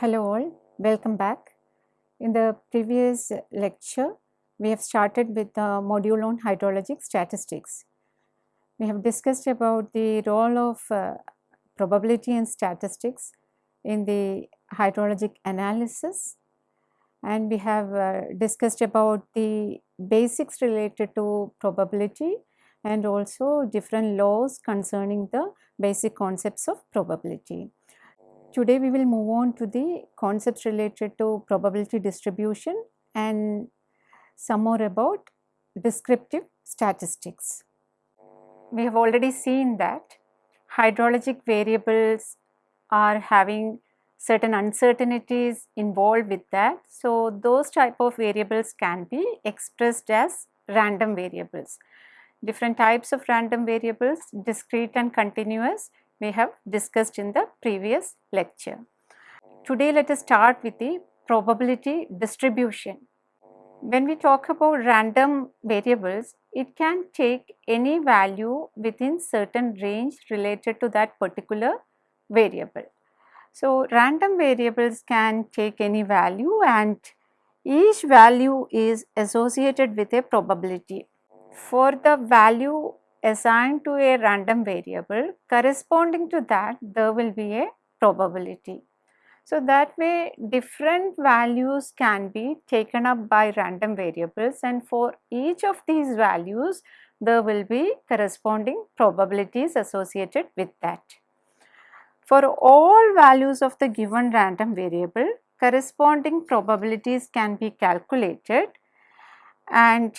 Hello all, welcome back. In the previous lecture, we have started with the module on hydrologic statistics. We have discussed about the role of uh, probability and statistics in the hydrologic analysis and we have uh, discussed about the basics related to probability and also different laws concerning the basic concepts of probability. Today we will move on to the concepts related to probability distribution and some more about descriptive statistics. We have already seen that hydrologic variables are having certain uncertainties involved with that. So, those type of variables can be expressed as random variables. Different types of random variables, discrete and continuous, we have discussed in the previous lecture. Today, let us start with the probability distribution. When we talk about random variables, it can take any value within certain range related to that particular variable. So, random variables can take any value and each value is associated with a probability. For the value assigned to a random variable corresponding to that there will be a probability. So, that way different values can be taken up by random variables and for each of these values there will be corresponding probabilities associated with that. For all values of the given random variable, corresponding probabilities can be calculated and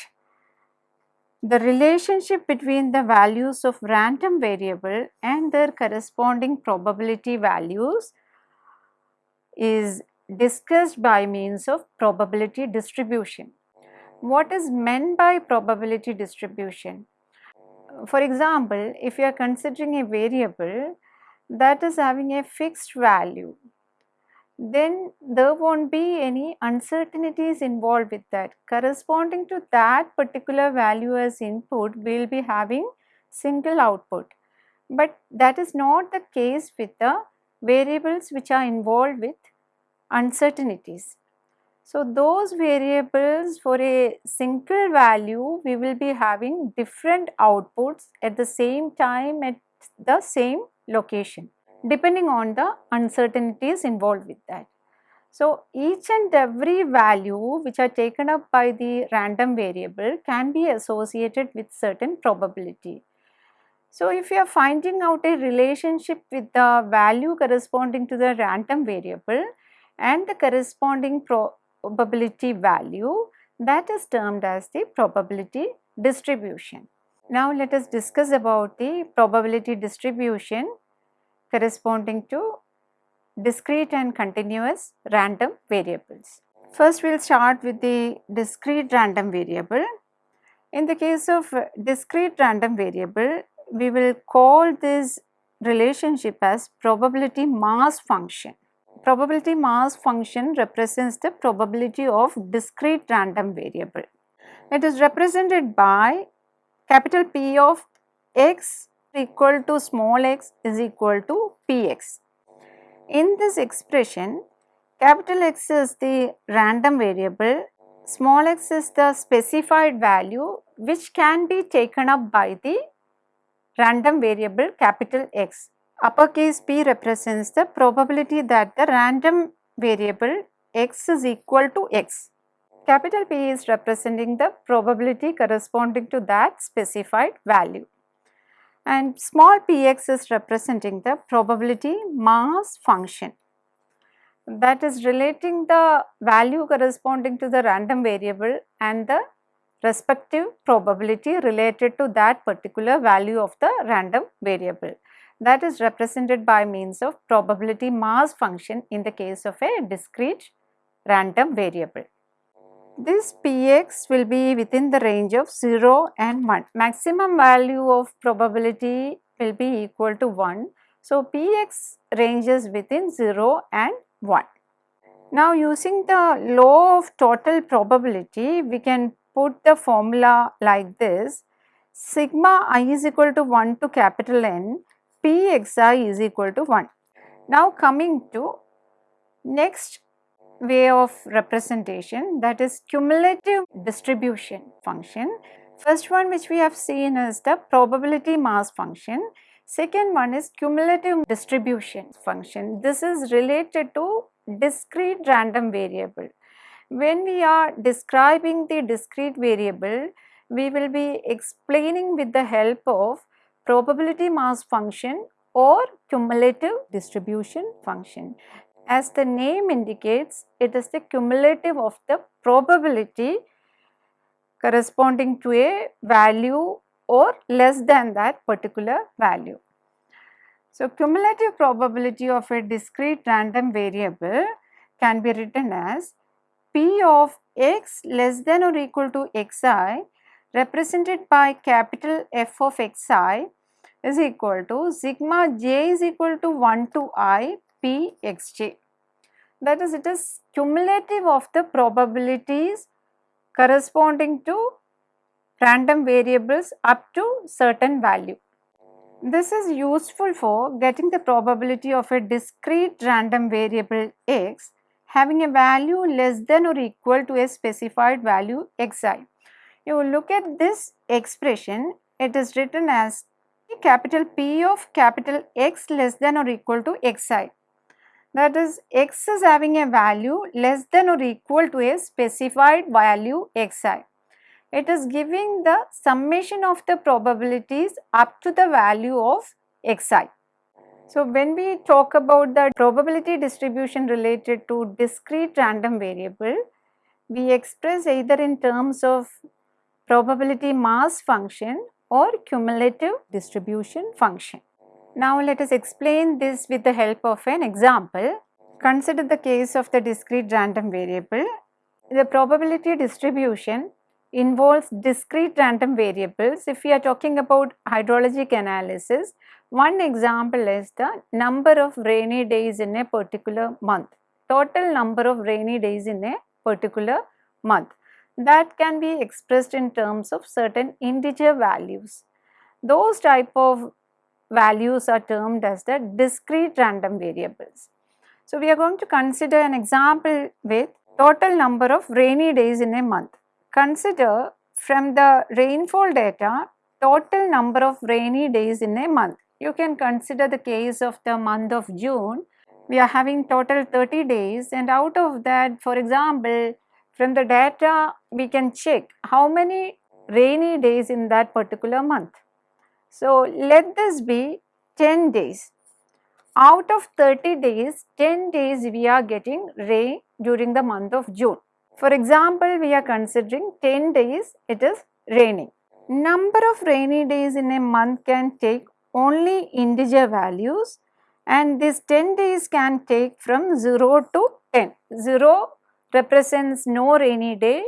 the relationship between the values of random variable and their corresponding probability values is discussed by means of probability distribution. What is meant by probability distribution? For example, if you are considering a variable that is having a fixed value, then there won't be any uncertainties involved with that. Corresponding to that particular value as input, we will be having single output. But that is not the case with the variables which are involved with uncertainties. So, those variables for a single value, we will be having different outputs at the same time at the same location depending on the uncertainties involved with that. So, each and every value which are taken up by the random variable can be associated with certain probability. So, if you are finding out a relationship with the value corresponding to the random variable and the corresponding probability value that is termed as the probability distribution. Now, let us discuss about the probability distribution corresponding to discrete and continuous random variables. First we will start with the discrete random variable. In the case of discrete random variable, we will call this relationship as probability mass function. Probability mass function represents the probability of discrete random variable. It is represented by capital P of x equal to small x is equal to px. In this expression, capital X is the random variable, small x is the specified value which can be taken up by the random variable capital X. Uppercase P represents the probability that the random variable x is equal to x. Capital P is representing the probability corresponding to that specified value and small px is representing the probability mass function that is relating the value corresponding to the random variable and the respective probability related to that particular value of the random variable that is represented by means of probability mass function in the case of a discrete random variable. This Px will be within the range of 0 and 1. Maximum value of probability will be equal to 1. So, Px ranges within 0 and 1. Now, using the law of total probability, we can put the formula like this. Sigma i is equal to 1 to capital N, is equal to 1. Now, coming to Next way of representation that is cumulative distribution function. First one which we have seen is the probability mass function. Second one is cumulative distribution function. This is related to discrete random variable. When we are describing the discrete variable, we will be explaining with the help of probability mass function or cumulative distribution function. As the name indicates, it is the cumulative of the probability corresponding to a value or less than that particular value. So, cumulative probability of a discrete random variable can be written as P of x less than or equal to xi represented by capital F of xi is equal to sigma j is equal to 1 to i p xj. That is it is cumulative of the probabilities corresponding to random variables up to certain value. This is useful for getting the probability of a discrete random variable x having a value less than or equal to a specified value xi. You look at this expression, it is written as capital P of capital X less than or equal to xi. That is x is having a value less than or equal to a specified value xi. It is giving the summation of the probabilities up to the value of xi. So, when we talk about the probability distribution related to discrete random variable, we express either in terms of probability mass function or cumulative distribution function. Now let us explain this with the help of an example. Consider the case of the discrete random variable. The probability distribution involves discrete random variables. If we are talking about hydrologic analysis, one example is the number of rainy days in a particular month, total number of rainy days in a particular month. That can be expressed in terms of certain integer values. Those type of values are termed as the discrete random variables. So, we are going to consider an example with total number of rainy days in a month. Consider from the rainfall data total number of rainy days in a month. You can consider the case of the month of June. We are having total 30 days and out of that for example from the data we can check how many rainy days in that particular month. So, let this be 10 days. Out of 30 days, 10 days we are getting rain during the month of June. For example, we are considering 10 days it is raining. Number of rainy days in a month can take only integer values and this 10 days can take from 0 to 10. 0 represents no rainy day,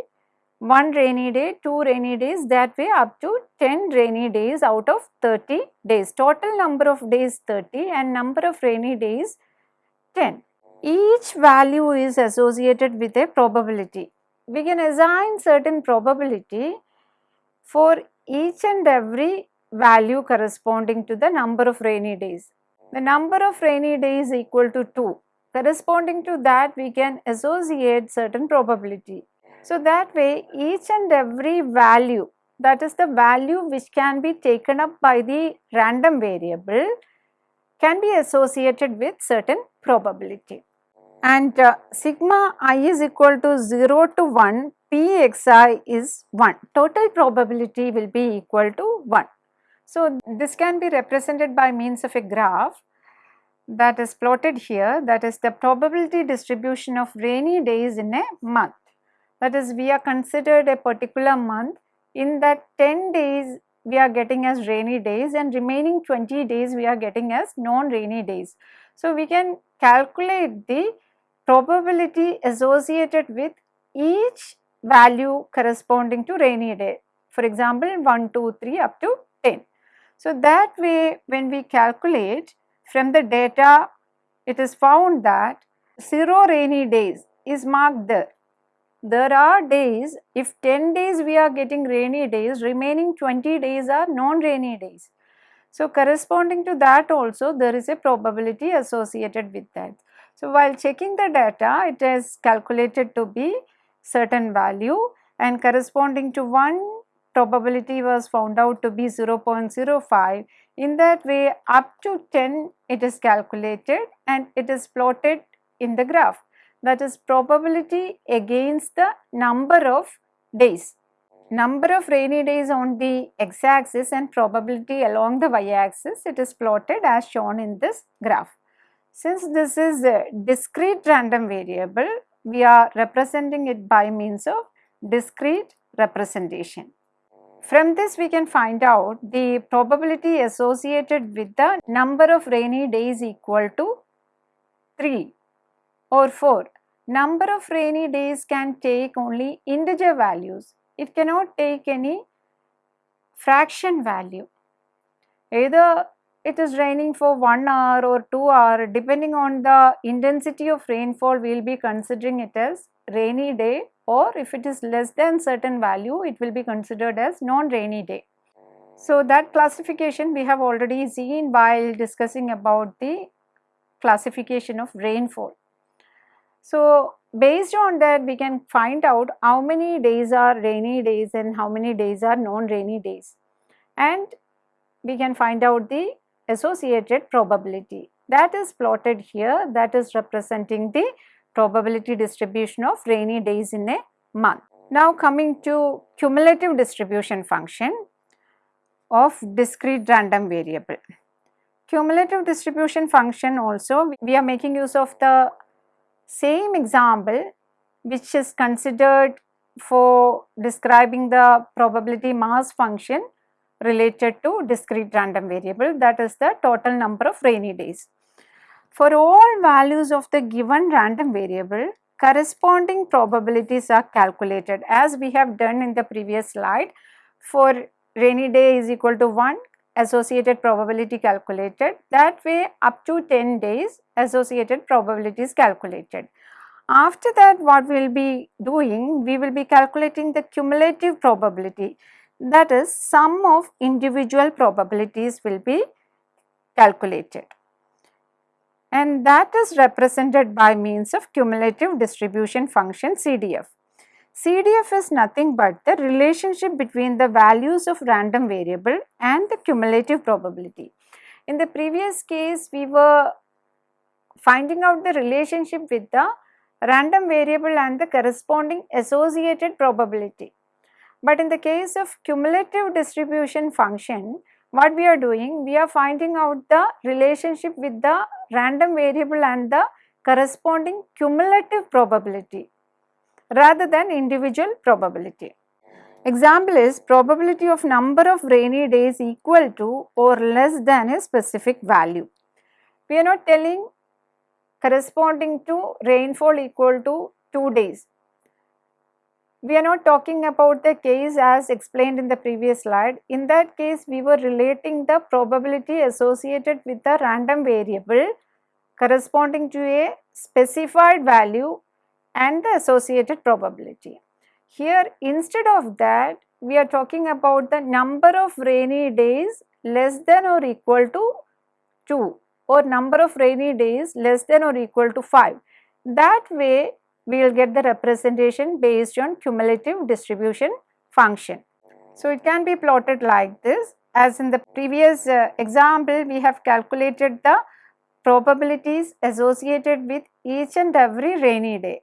1 rainy day, 2 rainy days that way up to 10 rainy days out of 30 days. Total number of days 30 and number of rainy days 10. Each value is associated with a probability. We can assign certain probability for each and every value corresponding to the number of rainy days. The number of rainy days equal to 2. Corresponding to that we can associate certain probability so that way each and every value that is the value which can be taken up by the random variable can be associated with certain probability. And uh, sigma i is equal to 0 to 1 pxi is 1. Total probability will be equal to 1. So, this can be represented by means of a graph that is plotted here that is the probability distribution of rainy days in a month that is we are considered a particular month in that 10 days we are getting as rainy days and remaining 20 days we are getting as non-rainy days. So, we can calculate the probability associated with each value corresponding to rainy day. For example, 1, 2, 3 up to 10. So, that way when we calculate from the data it is found that 0 rainy days is marked there there are days, if 10 days we are getting rainy days, remaining 20 days are non-rainy days. So, corresponding to that also there is a probability associated with that. So, while checking the data it is calculated to be certain value and corresponding to one probability was found out to be 0.05. In that way up to 10 it is calculated and it is plotted in the graph that is probability against the number of days. Number of rainy days on the x axis and probability along the y axis it is plotted as shown in this graph. Since this is a discrete random variable we are representing it by means of discrete representation. From this we can find out the probability associated with the number of rainy days equal to 3 or 4. Number of rainy days can take only integer values. It cannot take any fraction value. Either it is raining for 1 hour or 2 hour depending on the intensity of rainfall we will be considering it as rainy day or if it is less than certain value it will be considered as non-rainy day. So that classification we have already seen while discussing about the classification of rainfall. So based on that we can find out how many days are rainy days and how many days are non-rainy days and we can find out the associated probability that is plotted here that is representing the probability distribution of rainy days in a month. Now coming to cumulative distribution function of discrete random variable. Cumulative distribution function also we are making use of the same example which is considered for describing the probability mass function related to discrete random variable that is the total number of rainy days. For all values of the given random variable, corresponding probabilities are calculated as we have done in the previous slide. For rainy day is equal to 1, associated probability calculated. That way up to 10 days associated probability is calculated. After that what we will be doing, we will be calculating the cumulative probability that is sum of individual probabilities will be calculated and that is represented by means of cumulative distribution function CDF. CDF is nothing but the relationship between the values of random variable and the cumulative probability. In the previous case we were finding out the relationship with the random variable and the corresponding associated probability. But in the case of cumulative distribution function what we are doing, we are finding out the relationship with the random variable and the corresponding cumulative probability rather than individual probability. Example is probability of number of rainy days equal to or less than a specific value. We are not telling corresponding to rainfall equal to 2 days we are not talking about the case as explained in the previous slide. In that case, we were relating the probability associated with the random variable corresponding to a specified value and the associated probability. Here, instead of that, we are talking about the number of rainy days less than or equal to 2 or number of rainy days less than or equal to 5. That way, we will get the representation based on cumulative distribution function. So, it can be plotted like this as in the previous uh, example we have calculated the probabilities associated with each and every rainy day.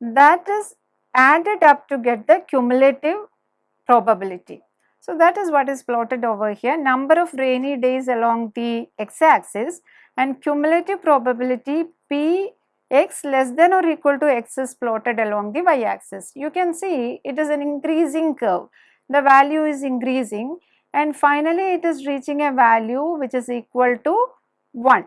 That is added up to get the cumulative probability. So, that is what is plotted over here number of rainy days along the x axis and cumulative probability p x less than or equal to x is plotted along the y axis. You can see it is an increasing curve. The value is increasing and finally it is reaching a value which is equal to 1.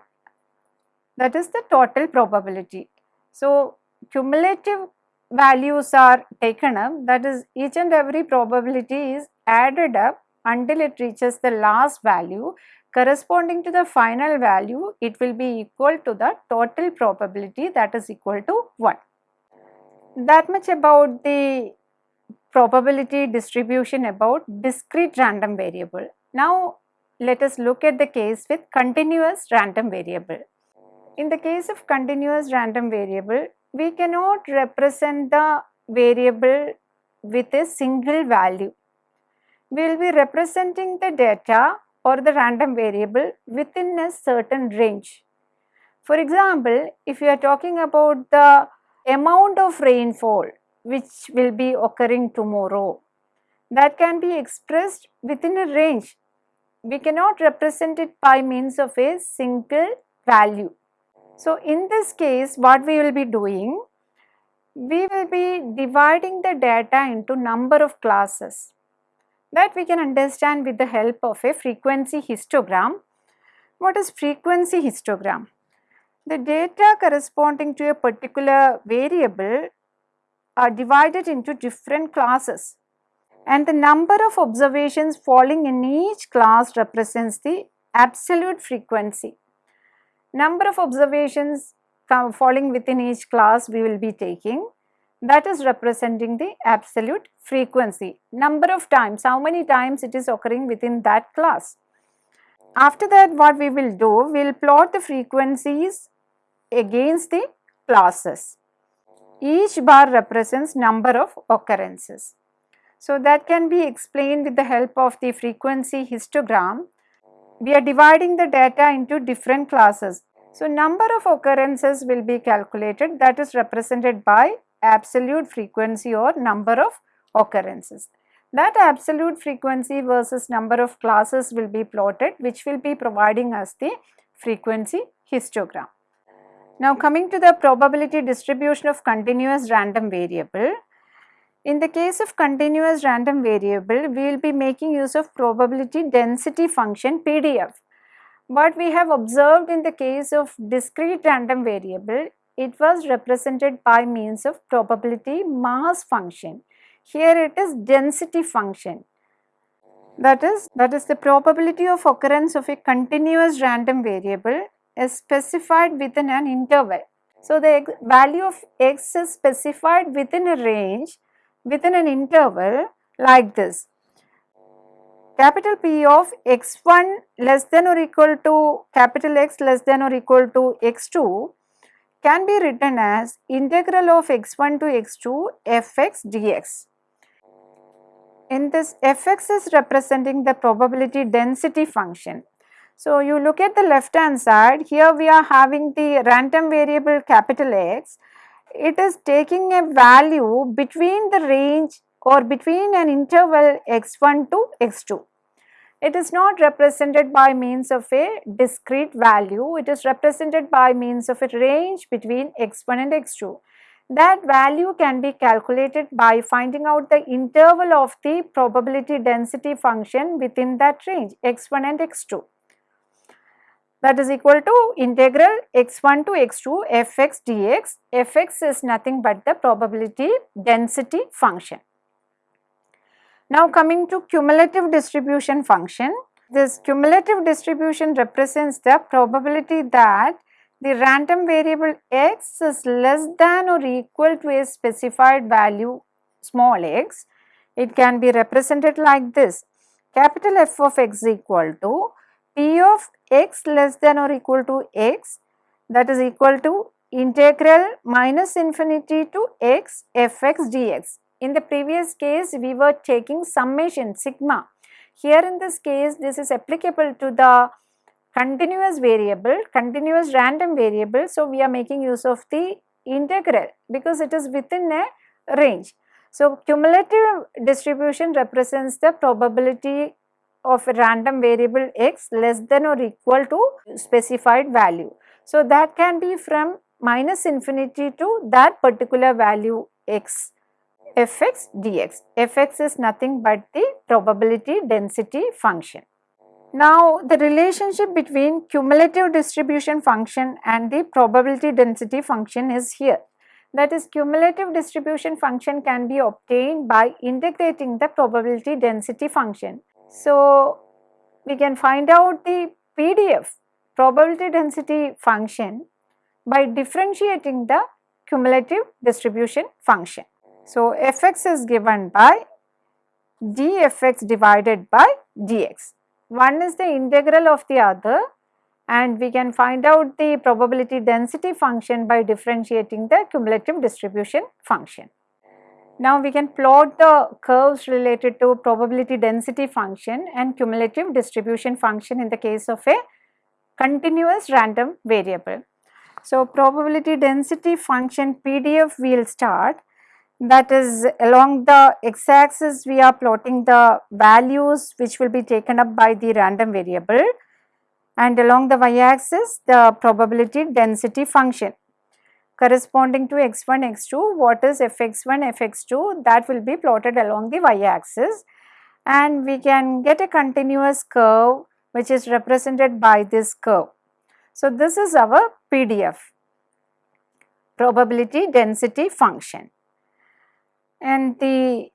That is the total probability. So, cumulative values are taken up that is each and every probability is added up until it reaches the last value corresponding to the final value it will be equal to the total probability that is equal to 1. That much about the probability distribution about discrete random variable. Now let us look at the case with continuous random variable. In the case of continuous random variable, we cannot represent the variable with a single value. We will be representing the data or the random variable within a certain range. For example, if you are talking about the amount of rainfall which will be occurring tomorrow, that can be expressed within a range. We cannot represent it by means of a single value. So, in this case what we will be doing, we will be dividing the data into number of classes that we can understand with the help of a frequency histogram. What is frequency histogram? The data corresponding to a particular variable are divided into different classes and the number of observations falling in each class represents the absolute frequency. Number of observations uh, falling within each class we will be taking that is representing the absolute frequency. Number of times, how many times it is occurring within that class. After that what we will do, we will plot the frequencies against the classes. Each bar represents number of occurrences. So that can be explained with the help of the frequency histogram. We are dividing the data into different classes. So number of occurrences will be calculated that is represented by absolute frequency or number of occurrences. That absolute frequency versus number of classes will be plotted which will be providing us the frequency histogram. Now coming to the probability distribution of continuous random variable. In the case of continuous random variable, we will be making use of probability density function PDF. What we have observed in the case of discrete random variable, it was represented by means of probability mass function. Here it is density function. That is, that is the probability of occurrence of a continuous random variable is specified within an interval. So, the value of x is specified within a range within an interval like this. Capital P of x1 less than or equal to capital X less than or equal to x2 can be written as integral of x1 to x2 fx dx. In this fx is representing the probability density function so, you look at the left hand side, here we are having the random variable capital X. It is taking a value between the range or between an interval x1 to x2. It is not represented by means of a discrete value, it is represented by means of a range between x1 and x2. That value can be calculated by finding out the interval of the probability density function within that range x1 and x2 that is equal to integral x1 to x2 fx dx. fx is nothing but the probability density function. Now coming to cumulative distribution function, this cumulative distribution represents the probability that the random variable x is less than or equal to a specified value small x. It can be represented like this, capital F of x equal to P of x less than or equal to x that is equal to integral minus infinity to x fx dx. In the previous case we were taking summation sigma. Here in this case this is applicable to the continuous variable, continuous random variable. So, we are making use of the integral because it is within a range. So, cumulative distribution represents the probability of a random variable x less than or equal to specified value. So, that can be from minus infinity to that particular value x fx dx. fx is nothing but the probability density function. Now, the relationship between cumulative distribution function and the probability density function is here. That is cumulative distribution function can be obtained by integrating the probability density function. So, we can find out the PDF probability density function by differentiating the cumulative distribution function. So, fx is given by dfx divided by dx. One is the integral of the other and we can find out the probability density function by differentiating the cumulative distribution function. Now we can plot the curves related to probability density function and cumulative distribution function in the case of a continuous random variable. So probability density function PDF we will start. That is along the x axis we are plotting the values which will be taken up by the random variable. And along the y axis the probability density function corresponding to x1 x2 what is fx1 fx2 that will be plotted along the y axis and we can get a continuous curve which is represented by this curve. So, this is our PDF probability density function and the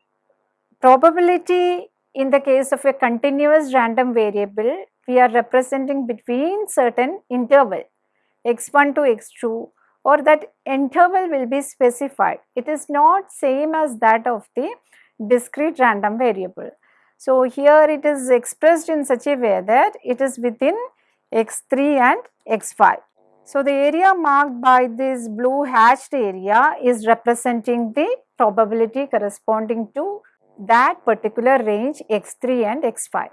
probability in the case of a continuous random variable we are representing between certain interval x1 to x2 or that interval will be specified. It is not same as that of the discrete random variable. So, here it is expressed in such a way that it is within x3 and x5. So, the area marked by this blue hatched area is representing the probability corresponding to that particular range x3 and x5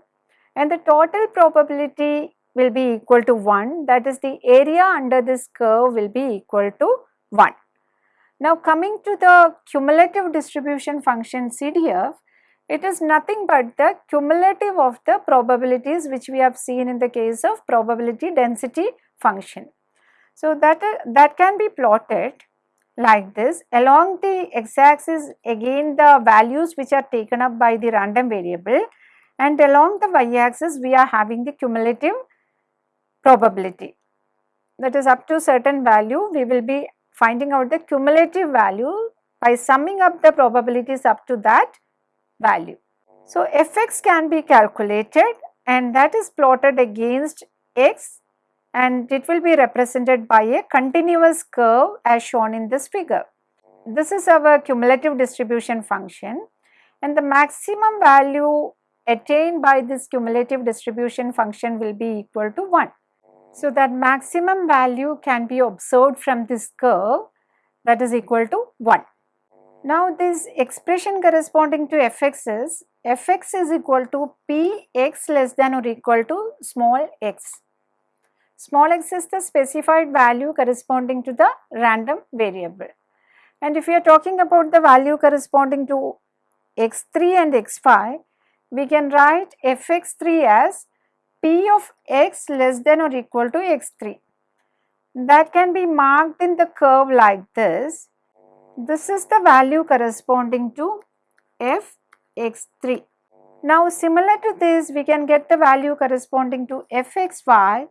and the total probability will be equal to 1 that is the area under this curve will be equal to 1. Now coming to the cumulative distribution function CDF it is nothing but the cumulative of the probabilities which we have seen in the case of probability density function. So that, that can be plotted like this along the x axis again the values which are taken up by the random variable and along the y axis we are having the cumulative probability that is up to certain value we will be finding out the cumulative value by summing up the probabilities up to that value. So, fx can be calculated and that is plotted against x and it will be represented by a continuous curve as shown in this figure. This is our cumulative distribution function and the maximum value attained by this cumulative distribution function will be equal to 1. So, that maximum value can be observed from this curve that is equal to 1. Now, this expression corresponding to fx is fx is equal to px less than or equal to small x. Small x is the specified value corresponding to the random variable. And if we are talking about the value corresponding to x3 and x5, we can write fx3 as p of x less than or equal to x3. That can be marked in the curve like this. This is the value corresponding to fx3. Now similar to this we can get the value corresponding to fxy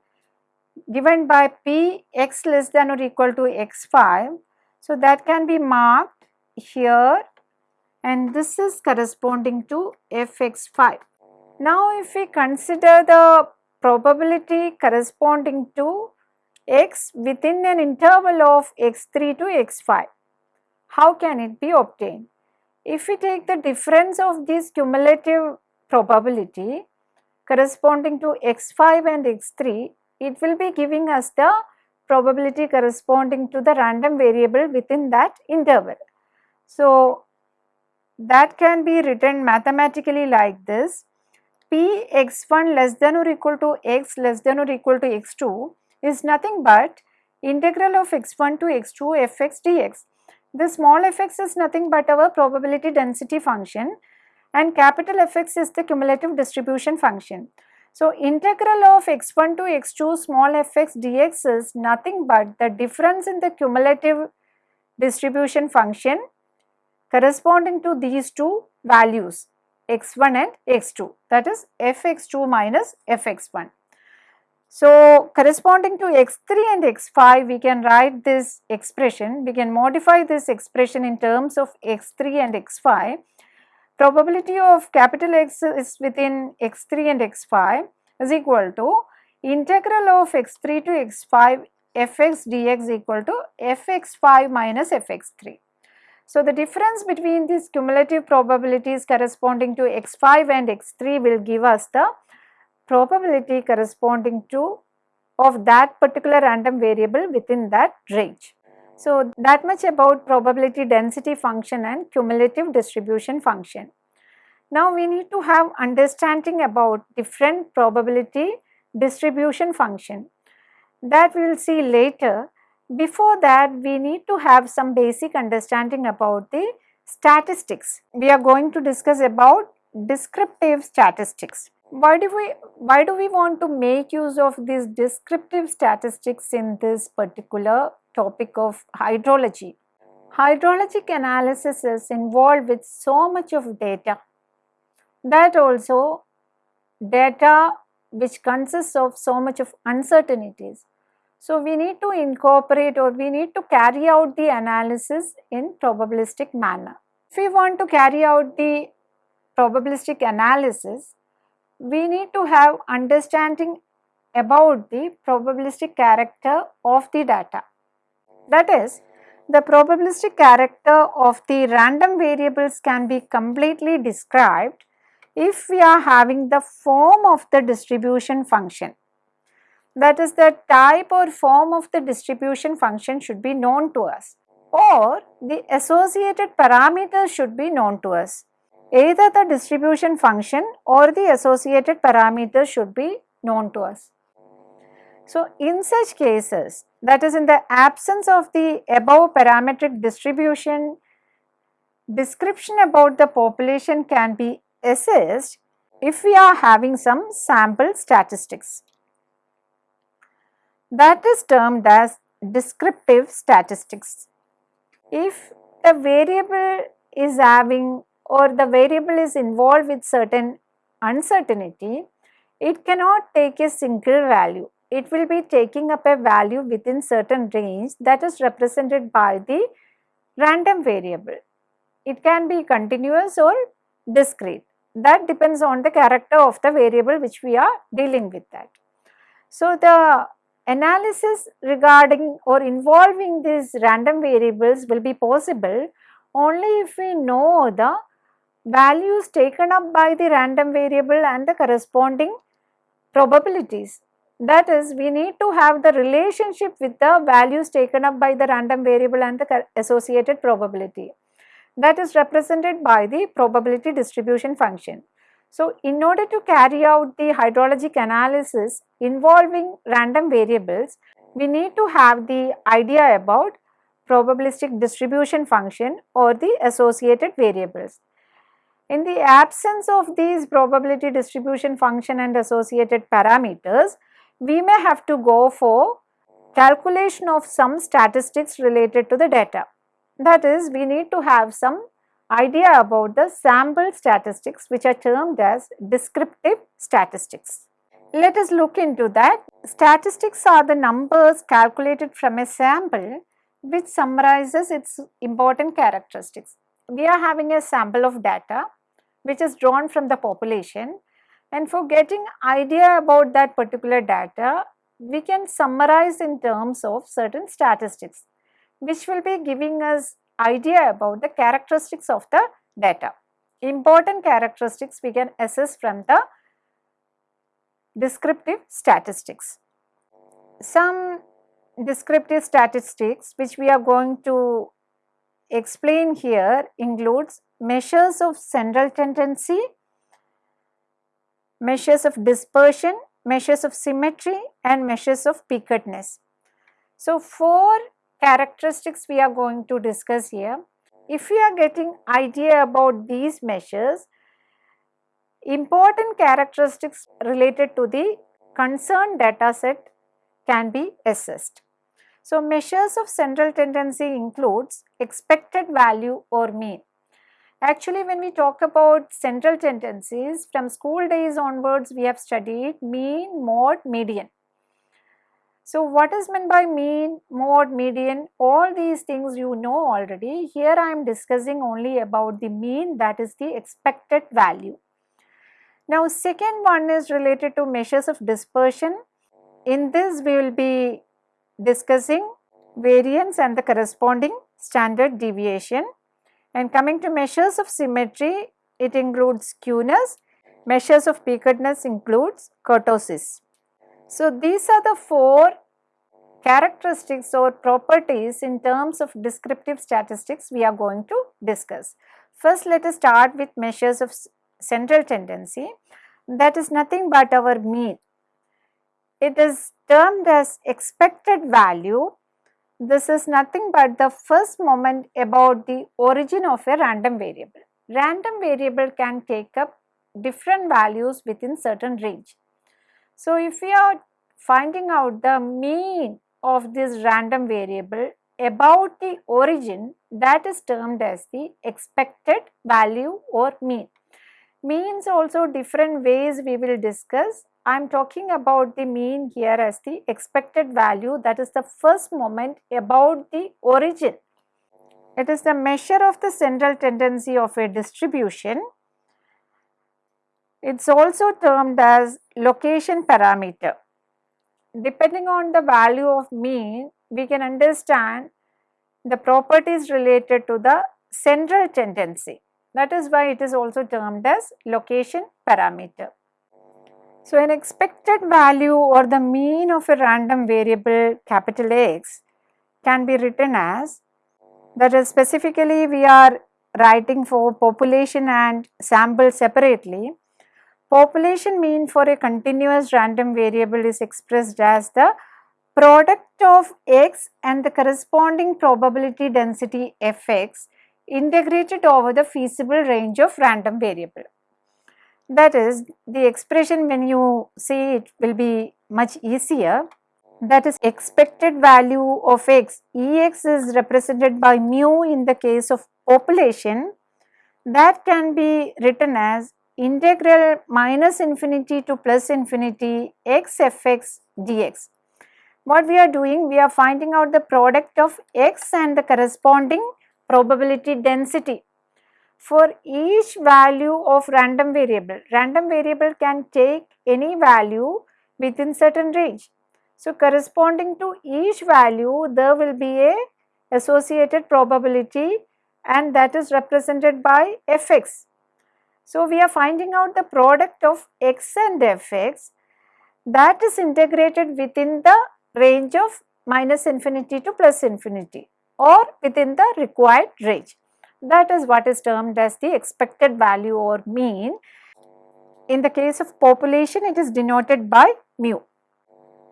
given by p x less than or equal to x5. So that can be marked here and this is corresponding to fx5. Now if we consider the probability corresponding to x within an interval of x3 to x5, how can it be obtained? If we take the difference of this cumulative probability corresponding to x5 and x3, it will be giving us the probability corresponding to the random variable within that interval. So, that can be written mathematically like this p x1 less than or equal to x less than or equal to x2 is nothing but integral of x1 to x2 fx dx. The small fx is nothing but our probability density function and capital Fx is the cumulative distribution function. So, integral of x1 to x2 small fx dx is nothing but the difference in the cumulative distribution function corresponding to these two values x1 and x2 that is fx2 minus fx1. So, corresponding to x3 and x5 we can write this expression, we can modify this expression in terms of x3 and x5. Probability of capital X is within x3 and x5 is equal to integral of x3 to x5 fx dx equal to fx5 minus fx3. So, the difference between these cumulative probabilities corresponding to x5 and x3 will give us the probability corresponding to of that particular random variable within that range. So, that much about probability density function and cumulative distribution function. Now, we need to have understanding about different probability distribution function that we will see later. Before that, we need to have some basic understanding about the statistics. We are going to discuss about descriptive statistics. Why do we why do we want to make use of these descriptive statistics in this particular topic of hydrology? Hydrologic analysis is involved with so much of data that also data which consists of so much of uncertainties. So, we need to incorporate or we need to carry out the analysis in probabilistic manner. If we want to carry out the probabilistic analysis, we need to have understanding about the probabilistic character of the data. That is, the probabilistic character of the random variables can be completely described if we are having the form of the distribution function. That is the type or form of the distribution function should be known to us or the associated parameters should be known to us. Either the distribution function or the associated parameters should be known to us. So, in such cases that is in the absence of the above parametric distribution, description about the population can be assessed if we are having some sample statistics. That is termed as descriptive statistics. If the variable is having or the variable is involved with certain uncertainty, it cannot take a single value. It will be taking up a value within certain range that is represented by the random variable. It can be continuous or discrete that depends on the character of the variable which we are dealing with that. So, the analysis regarding or involving these random variables will be possible only if we know the values taken up by the random variable and the corresponding probabilities. That is, we need to have the relationship with the values taken up by the random variable and the associated probability that is represented by the probability distribution function. So, in order to carry out the hydrologic analysis involving random variables, we need to have the idea about probabilistic distribution function or the associated variables. In the absence of these probability distribution function and associated parameters, we may have to go for calculation of some statistics related to the data. That is, we need to have some idea about the sample statistics which are termed as descriptive statistics. Let us look into that. Statistics are the numbers calculated from a sample which summarizes its important characteristics. We are having a sample of data which is drawn from the population and for getting idea about that particular data we can summarize in terms of certain statistics which will be giving us idea about the characteristics of the data. Important characteristics we can assess from the descriptive statistics. Some descriptive statistics which we are going to explain here includes measures of central tendency, measures of dispersion, measures of symmetry and measures of peakedness. So, four characteristics we are going to discuss here. If we are getting idea about these measures, important characteristics related to the concerned data set can be assessed. So, measures of central tendency includes expected value or mean. Actually, when we talk about central tendencies, from school days onwards, we have studied mean, mode, median. So, what is meant by mean, mode, median, all these things you know already. Here I am discussing only about the mean that is the expected value. Now, second one is related to measures of dispersion. In this we will be discussing variance and the corresponding standard deviation. And coming to measures of symmetry, it includes skewness. Measures of peakedness includes kurtosis. So, these are the four characteristics or properties in terms of descriptive statistics we are going to discuss. First, let us start with measures of central tendency that is nothing but our mean. It is termed as expected value. This is nothing but the first moment about the origin of a random variable. Random variable can take up different values within certain range. So, if we are finding out the mean of this random variable about the origin that is termed as the expected value or mean. Means also different ways we will discuss. I am talking about the mean here as the expected value that is the first moment about the origin. It is the measure of the central tendency of a distribution. It is also termed as location parameter depending on the value of mean, we can understand the properties related to the central tendency. That is why it is also termed as location parameter. So, an expected value or the mean of a random variable capital X can be written as that is specifically we are writing for population and sample separately Population mean for a continuous random variable is expressed as the product of x and the corresponding probability density fx integrated over the feasible range of random variable. That is the expression when you see it will be much easier that is expected value of x ex is represented by mu in the case of population that can be written as integral minus infinity to plus infinity x fx dx. What we are doing? We are finding out the product of x and the corresponding probability density for each value of random variable. Random variable can take any value within certain range. So, corresponding to each value there will be a associated probability and that is represented by fx. So, we are finding out the product of x and fx that is integrated within the range of minus infinity to plus infinity or within the required range. That is what is termed as the expected value or mean. In the case of population, it is denoted by mu.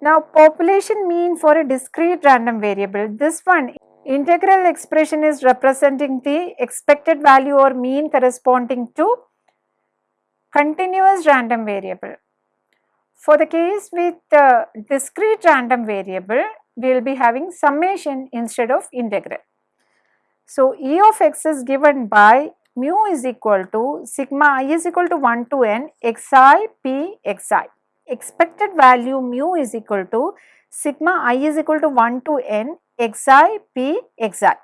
Now, population mean for a discrete random variable, this one integral expression is representing the expected value or mean corresponding to continuous random variable. For the case with the discrete random variable, we will be having summation instead of integral. So, E of x is given by mu is equal to sigma i is equal to 1 to n xi p xi. Expected value mu is equal to sigma i is equal to 1 to n xi p xi.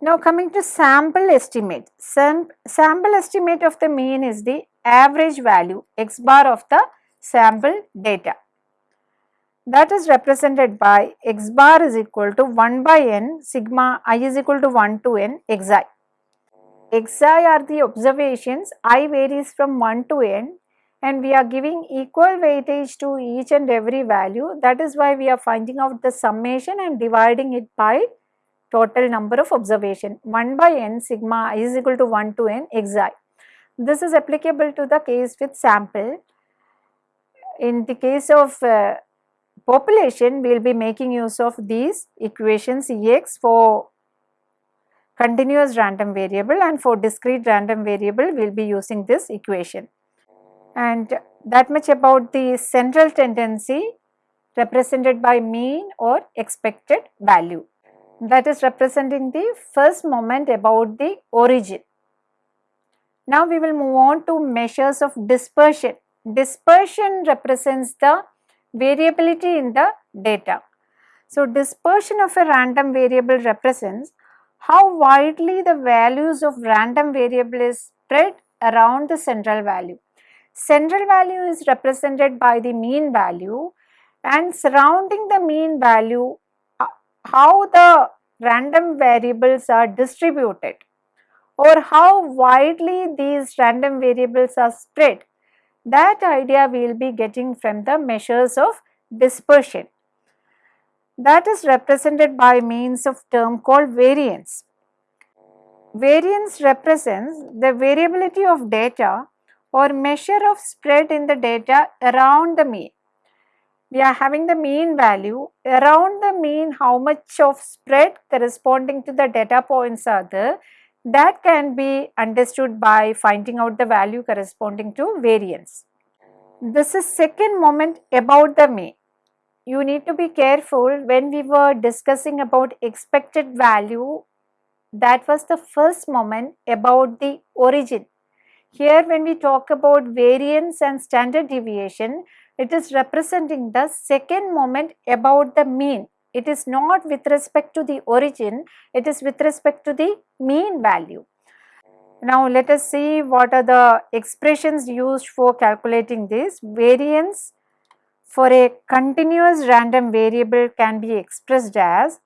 Now coming to sample estimate. Sam, sample estimate of the mean is the average value x bar of the sample data. That is represented by x bar is equal to 1 by n sigma i is equal to 1 to n xi. xi are the observations, i varies from 1 to n and we are giving equal weightage to each and every value. That is why we are finding out the summation and dividing it by total number of observation 1 by n sigma i is equal to 1 to n xi. This is applicable to the case with sample. In the case of uh, population, we will be making use of these equations Ex for continuous random variable and for discrete random variable we will be using this equation. And that much about the central tendency represented by mean or expected value that is representing the first moment about the origin. Now we will move on to measures of dispersion. Dispersion represents the variability in the data. So dispersion of a random variable represents how widely the values of random variable is spread around the central value. Central value is represented by the mean value and surrounding the mean value uh, how the random variables are distributed or how widely these random variables are spread. That idea we will be getting from the measures of dispersion that is represented by means of term called variance. Variance represents the variability of data or measure of spread in the data around the mean. We are having the mean value around the mean how much of spread corresponding to the data points are there that can be understood by finding out the value corresponding to variance. This is second moment about the mean you need to be careful when we were discussing about expected value that was the first moment about the origin. Here when we talk about variance and standard deviation, it is representing the second moment about the mean. It is not with respect to the origin, it is with respect to the mean value. Now let us see what are the expressions used for calculating this. Variance for a continuous random variable can be expressed as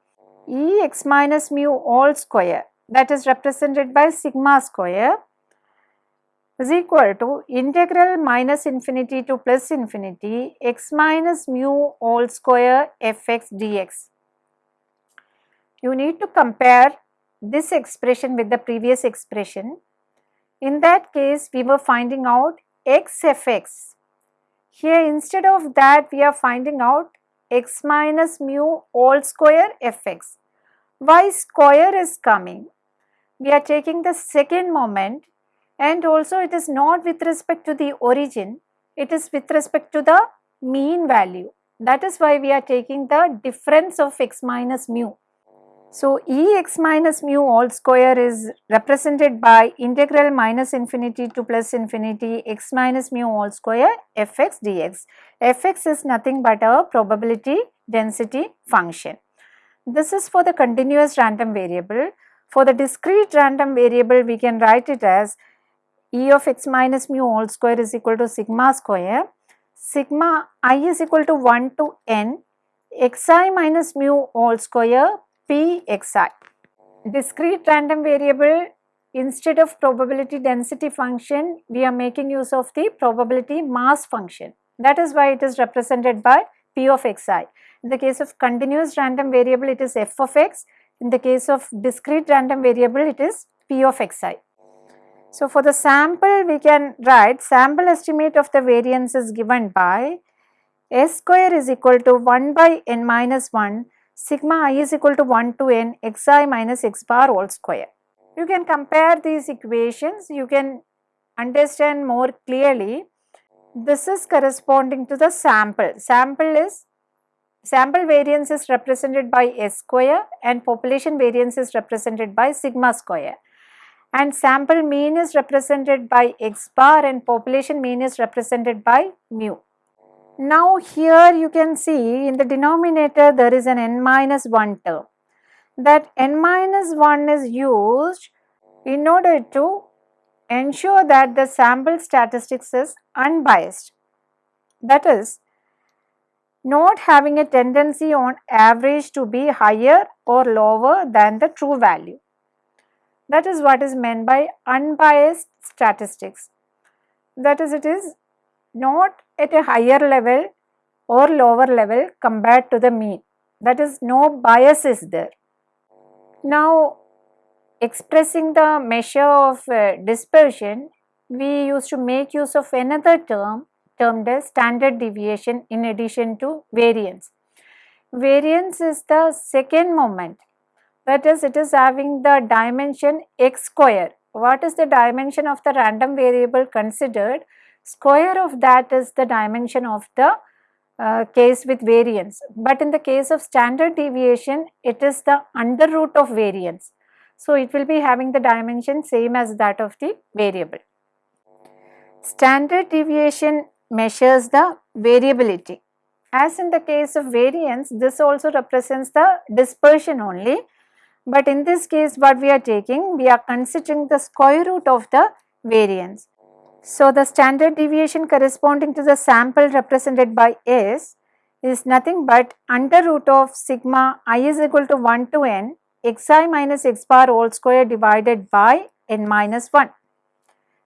E x minus mu all square that is represented by sigma square is equal to integral minus infinity to plus infinity x minus mu all square fx dx. You need to compare this expression with the previous expression. In that case, we were finding out x fx here instead of that we are finding out x minus mu all square fx. Why square is coming? We are taking the second moment and also it is not with respect to the origin, it is with respect to the mean value. That is why we are taking the difference of x minus mu. So, Ex minus mu all square is represented by integral minus infinity to plus infinity x minus mu all square fx dx. fx is nothing but a probability density function. This is for the continuous random variable. For the discrete random variable we can write it as E of x minus mu all square is equal to sigma square. Sigma i is equal to 1 to n xi minus mu all square Pxi. Discrete random variable instead of probability density function we are making use of the probability mass function. That is why it is represented by P of xi. In the case of continuous random variable it is f of x. In the case of discrete random variable it is P of xi. So, for the sample we can write sample estimate of the variance is given by s square is equal to 1 by n minus 1 sigma i is equal to 1 to n xi minus x bar all square. You can compare these equations, you can understand more clearly. This is corresponding to the sample. Sample is sample variance is represented by s square and population variance is represented by sigma square and sample mean is represented by x bar and population mean is represented by mu. Now here you can see in the denominator there is an n minus 1 term. That n minus 1 is used in order to ensure that the sample statistics is unbiased. That is not having a tendency on average to be higher or lower than the true value. That is what is meant by unbiased statistics. That is it is not at a higher level or lower level compared to the mean. That is no bias is there. Now expressing the measure of uh, dispersion, we used to make use of another term termed as standard deviation in addition to variance. Variance is the second moment that is it is having the dimension x square. What is the dimension of the random variable considered? Square of that is the dimension of the uh, case with variance. But in the case of standard deviation, it is the under root of variance. So, it will be having the dimension same as that of the variable. Standard deviation measures the variability. As in the case of variance, this also represents the dispersion only. But in this case, what we are taking, we are considering the square root of the variance. So, the standard deviation corresponding to the sample represented by S is nothing but under root of sigma i is equal to 1 to n xi minus x bar whole square divided by n minus 1.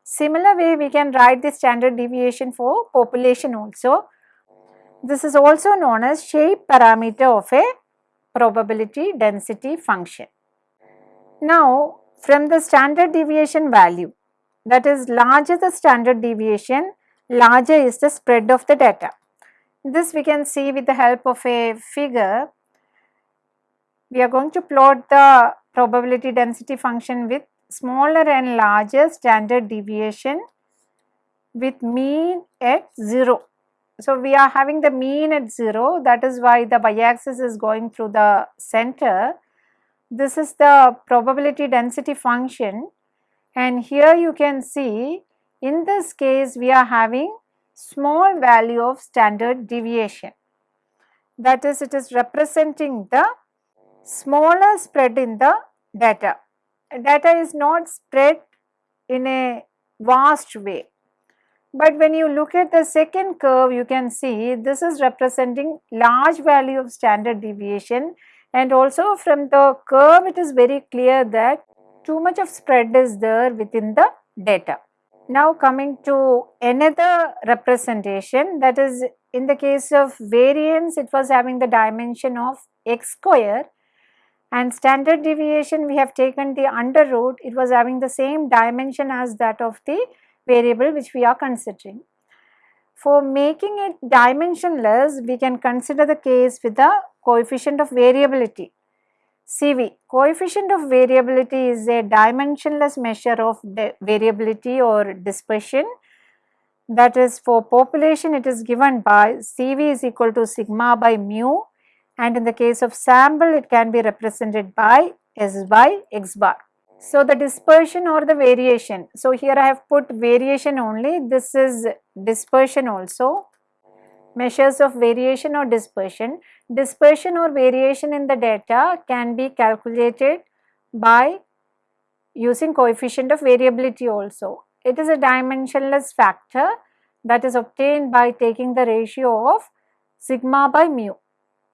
Similar way we can write the standard deviation for population also. This is also known as shape parameter of a probability density function. Now, from the standard deviation value that is larger the standard deviation, larger is the spread of the data. This we can see with the help of a figure. We are going to plot the probability density function with smaller and larger standard deviation with mean at 0. So, we are having the mean at 0 that is why the y-axis is going through the center. This is the probability density function and here you can see in this case we are having small value of standard deviation. That is it is representing the smaller spread in the data. Data is not spread in a vast way. But when you look at the second curve, you can see this is representing large value of standard deviation and also from the curve it is very clear that too much of spread is there within the data. Now coming to another representation that is in the case of variance it was having the dimension of x square and standard deviation we have taken the under root it was having the same dimension as that of the variable which we are considering. For making it dimensionless we can consider the case with the coefficient of variability CV. Coefficient of variability is a dimensionless measure of variability or dispersion that is for population it is given by CV is equal to sigma by mu and in the case of sample it can be represented by S by x bar. So, the dispersion or the variation. So, here I have put variation only this is dispersion also measures of variation or dispersion. Dispersion or variation in the data can be calculated by using coefficient of variability also. It is a dimensionless factor that is obtained by taking the ratio of sigma by mu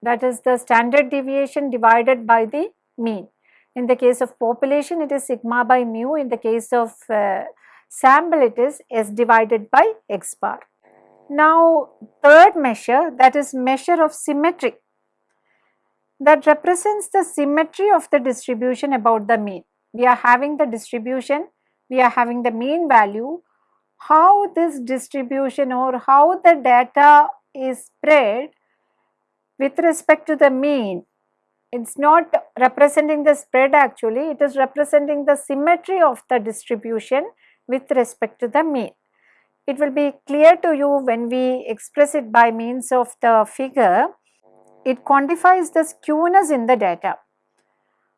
that is the standard deviation divided by the mean. In the case of population it is sigma by mu, in the case of uh, sample it is s divided by x bar. Now, third measure that is measure of symmetry that represents the symmetry of the distribution about the mean. We are having the distribution, we are having the mean value, how this distribution or how the data is spread with respect to the mean. It is not representing the spread actually, it is representing the symmetry of the distribution with respect to the mean it will be clear to you when we express it by means of the figure. It quantifies the skewness in the data.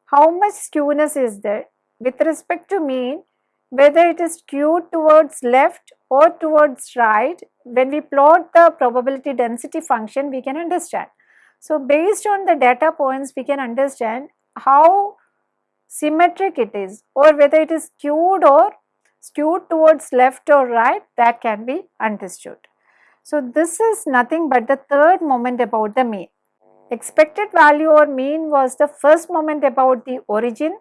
How much skewness is there with respect to mean whether it is skewed towards left or towards right when we plot the probability density function we can understand. So, based on the data points we can understand how symmetric it is or whether it is skewed or skewed towards left or right that can be understood. So, this is nothing but the third moment about the mean. Expected value or mean was the first moment about the origin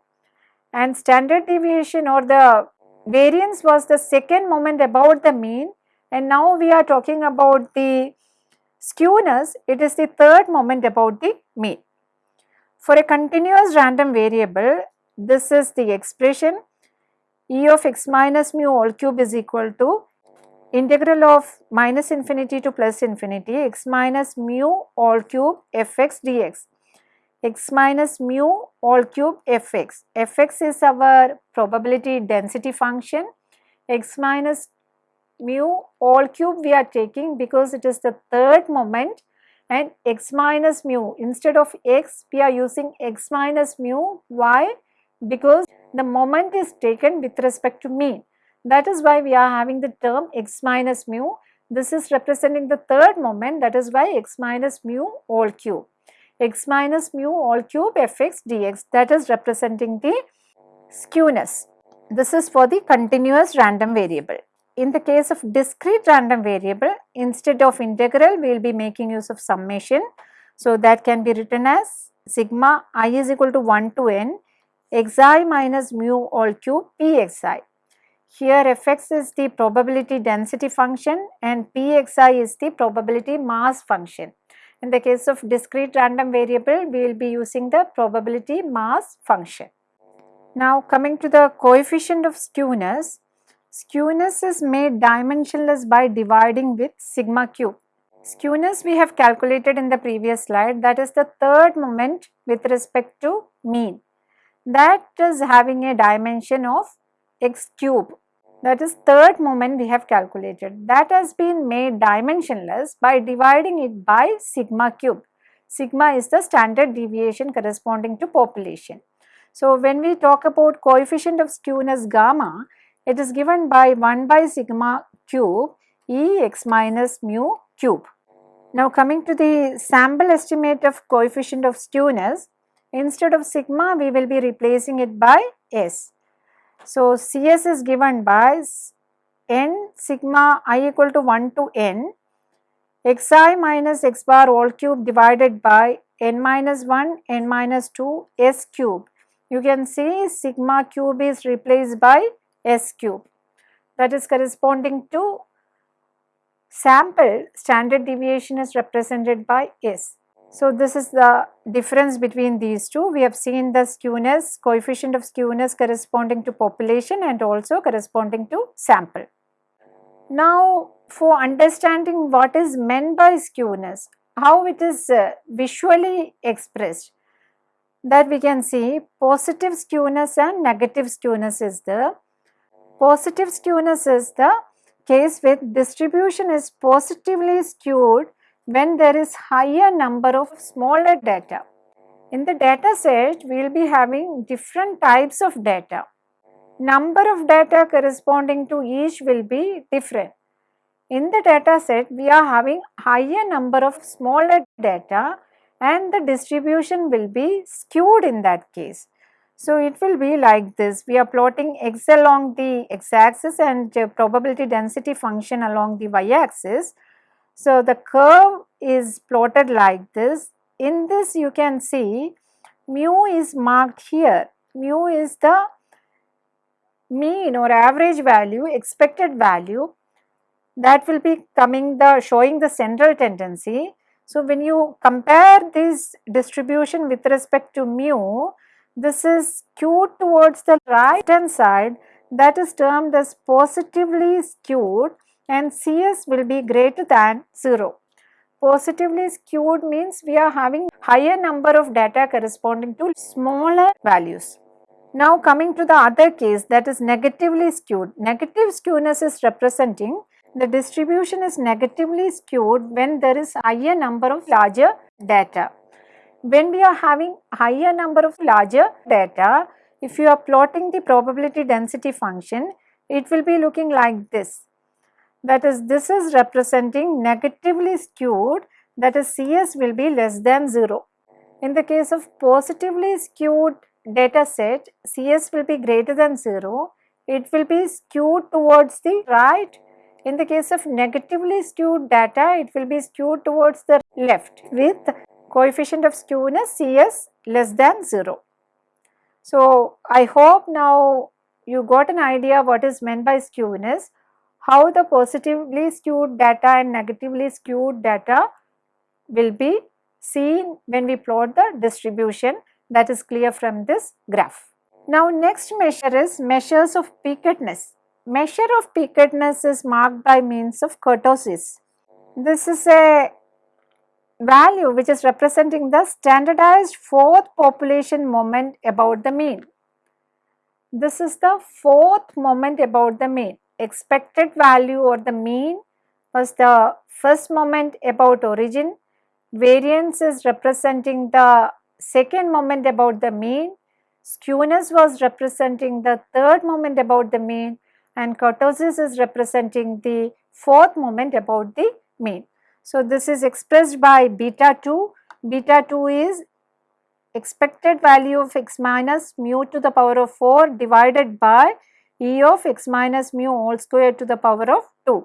and standard deviation or the variance was the second moment about the mean and now we are talking about the skewness it is the third moment about the mean. For a continuous random variable this is the expression e of x minus mu all cube is equal to integral of minus infinity to plus infinity x minus mu all cube fx dx x minus mu all cube fx. fx is our probability density function x minus mu all cube we are taking because it is the third moment and x minus mu instead of x we are using x minus mu why because the moment is taken with respect to mean. That is why we are having the term x minus mu. This is representing the third moment that is why x minus mu all cube. x minus mu all cube fx dx that is representing the skewness. This is for the continuous random variable. In the case of discrete random variable, instead of integral, we will be making use of summation. So, that can be written as sigma i is equal to 1 to n xi minus mu all cube pxi. here fx is the probability density function and pxi is the probability mass function. In the case of discrete random variable, we will be using the probability mass function. Now coming to the coefficient of skewness, skewness is made dimensionless by dividing with sigma cube. Skewness we have calculated in the previous slide that is the third moment with respect to mean that is having a dimension of x cube that is third moment we have calculated that has been made dimensionless by dividing it by sigma cube. Sigma is the standard deviation corresponding to population. So, when we talk about coefficient of skewness gamma it is given by 1 by sigma cube E x minus mu cube. Now coming to the sample estimate of coefficient of skewness, instead of sigma we will be replacing it by S. So Cs is given by n sigma i equal to 1 to n xi minus x bar all cube divided by n minus 1 n minus 2 s cube. You can see sigma cube is replaced by s cube that is corresponding to sample standard deviation is represented by S. So, this is the difference between these two. We have seen the skewness, coefficient of skewness corresponding to population and also corresponding to sample. Now, for understanding what is meant by skewness, how it is uh, visually expressed, that we can see positive skewness and negative skewness is the positive skewness is the case with distribution is positively skewed when there is higher number of smaller data. In the data set, we will be having different types of data. Number of data corresponding to each will be different. In the data set, we are having higher number of smaller data and the distribution will be skewed in that case. So, it will be like this, we are plotting x along the x axis and probability density function along the y axis. So, the curve is plotted like this. In this you can see mu is marked here, mu is the mean or average value, expected value that will be coming the showing the central tendency. So, when you compare this distribution with respect to mu, this is skewed towards the right hand side that is termed as positively skewed and CS will be greater than 0. Positively skewed means we are having higher number of data corresponding to smaller values. Now coming to the other case that is negatively skewed. Negative skewness is representing the distribution is negatively skewed when there is higher number of larger data when we are having higher number of larger data, if you are plotting the probability density function, it will be looking like this. That is, this is representing negatively skewed, that is CS will be less than 0. In the case of positively skewed data set, CS will be greater than 0. It will be skewed towards the right. In the case of negatively skewed data, it will be skewed towards the left with coefficient of skewness Cs less than 0. So, I hope now you got an idea what is meant by skewness, how the positively skewed data and negatively skewed data will be seen when we plot the distribution that is clear from this graph. Now next measure is measures of peakedness. Measure of peakedness is marked by means of kurtosis. This is a value which is representing the standardized fourth population moment about the mean. This is the fourth moment about the mean. Expected value or the mean was the first moment about origin. Variance is representing the second moment about the mean. Skewness was representing the third moment about the mean and kurtosis is representing the fourth moment about the mean. So, this is expressed by beta 2, beta 2 is expected value of x minus mu to the power of 4 divided by e of x minus mu all square to the power of 2.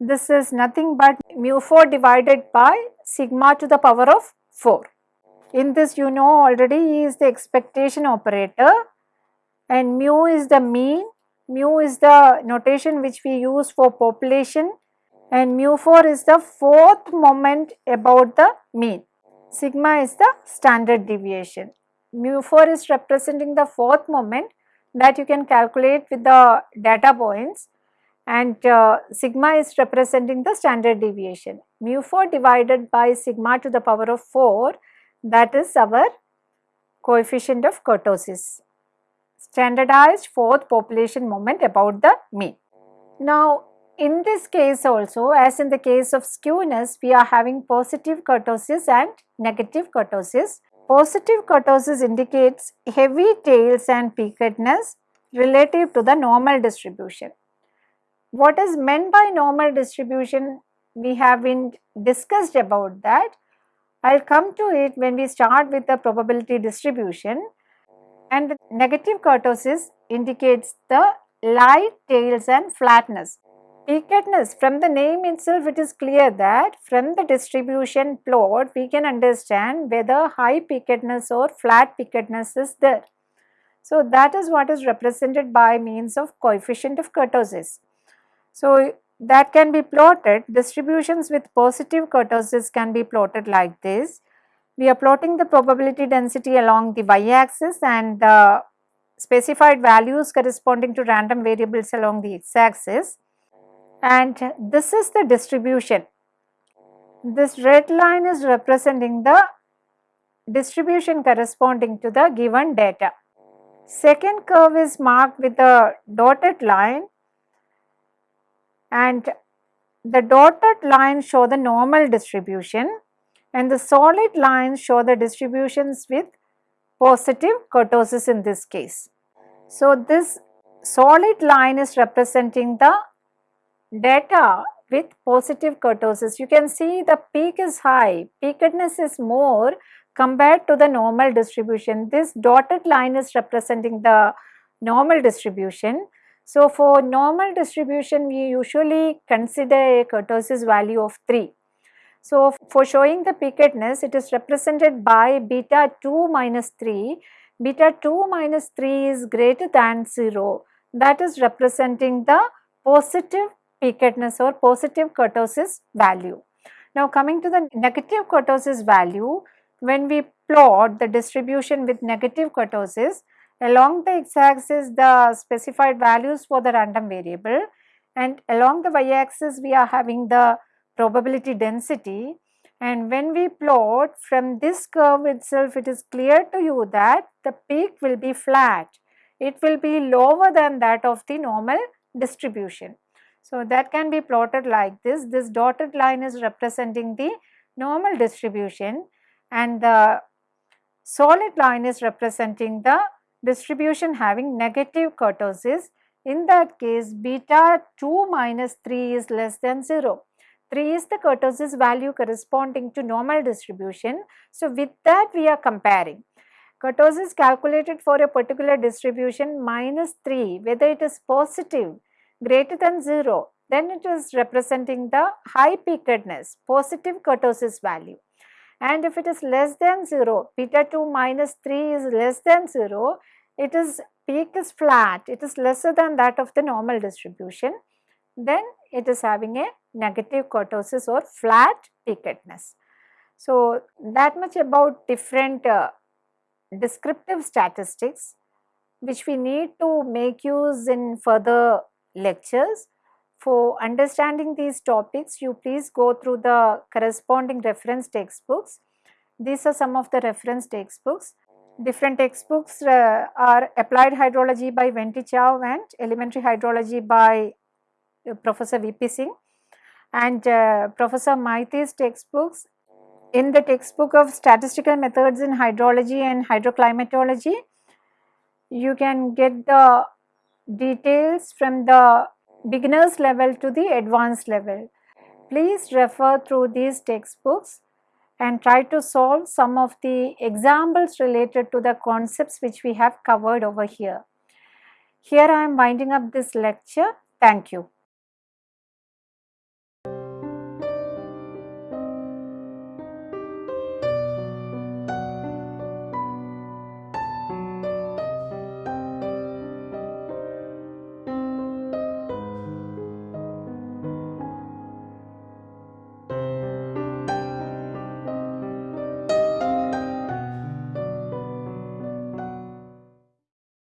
This is nothing but mu 4 divided by sigma to the power of 4. In this you know already E is the expectation operator and mu is the mean, mu is the notation which we use for population and mu 4 is the fourth moment about the mean. Sigma is the standard deviation. Mu 4 is representing the fourth moment that you can calculate with the data points and uh, sigma is representing the standard deviation. Mu 4 divided by sigma to the power of 4 that is our coefficient of kurtosis standardized fourth population moment about the mean. Now in this case also as in the case of skewness we are having positive kurtosis and negative kurtosis. Positive kurtosis indicates heavy tails and peakedness relative to the normal distribution. What is meant by normal distribution we have been discussed about that. I will come to it when we start with the probability distribution and the negative kurtosis indicates the light tails and flatness. Peakedness from the name itself it is clear that from the distribution plot we can understand whether high peakedness or flat peakedness is there. So that is what is represented by means of coefficient of kurtosis. So that can be plotted distributions with positive kurtosis can be plotted like this we are plotting the probability density along the y axis and the specified values corresponding to random variables along the x axis and this is the distribution. This red line is representing the distribution corresponding to the given data. Second curve is marked with a dotted line and the dotted lines show the normal distribution and the solid lines show the distributions with positive kurtosis in this case. So, this solid line is representing the data with positive kurtosis. You can see the peak is high, peakedness is more compared to the normal distribution. This dotted line is representing the normal distribution. So, for normal distribution we usually consider a kurtosis value of 3 so, for showing the peakedness it is represented by beta 2 minus 3, beta 2 minus 3 is greater than 0 that is representing the positive peakedness or positive kurtosis value. Now coming to the negative kurtosis value, when we plot the distribution with negative kurtosis, along the x-axis the specified values for the random variable and along the y-axis we are having the probability density and when we plot from this curve itself it is clear to you that the peak will be flat. It will be lower than that of the normal distribution. So, that can be plotted like this. This dotted line is representing the normal distribution and the solid line is representing the distribution having negative kurtosis. In that case, beta 2 minus 3 is less than 0. 3 is the kurtosis value corresponding to normal distribution. So, with that we are comparing. Kurtosis calculated for a particular distribution minus 3 whether it is positive greater than 0 then it is representing the high peakedness positive kurtosis value and if it is less than 0 beta 2 minus 3 is less than 0 it is peak is flat it is lesser than that of the normal distribution then it is having a negative kurtosis or flat peakedness. So, that much about different uh, descriptive statistics which we need to make use in further lectures. For understanding these topics, you please go through the corresponding reference textbooks. These are some of the reference textbooks. Different textbooks uh, are Applied Hydrology by Ven Te Chow and Elementary Hydrology by uh, Professor V.P. Singh and uh, Professor Maity's textbooks. In the textbook of statistical methods in hydrology and hydroclimatology, you can get the details from the beginners level to the advanced level. Please refer through these textbooks and try to solve some of the examples related to the concepts which we have covered over here. Here I am winding up this lecture. Thank you.